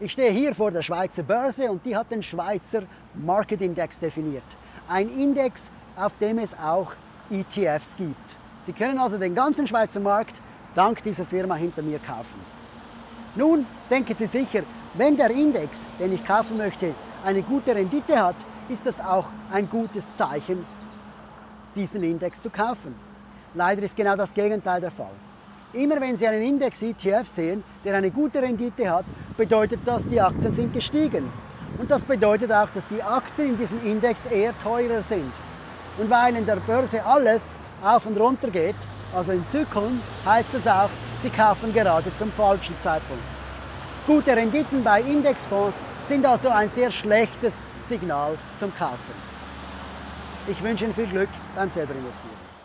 Ich stehe hier vor der Schweizer Börse und die hat den Schweizer Market Index definiert. Ein Index, auf dem es auch ETFs gibt. Sie können also den ganzen Schweizer Markt dank dieser Firma hinter mir kaufen. Nun denken Sie sicher, wenn der Index, den ich kaufen möchte, eine gute Rendite hat, ist das auch ein gutes Zeichen, diesen Index zu kaufen. Leider ist genau das Gegenteil der Fall. Immer wenn Sie einen Index ETF sehen, der eine gute Rendite hat, bedeutet das, die Aktien sind gestiegen. Und das bedeutet auch, dass die Aktien in diesem Index eher teurer sind. Und weil in der Börse alles auf und runter geht, also in Zyklen, heißt das auch, Sie kaufen gerade zum falschen Zeitpunkt. Gute Renditen bei Indexfonds sind also ein sehr schlechtes Signal zum Kaufen. Ich wünsche Ihnen viel Glück beim selber investieren.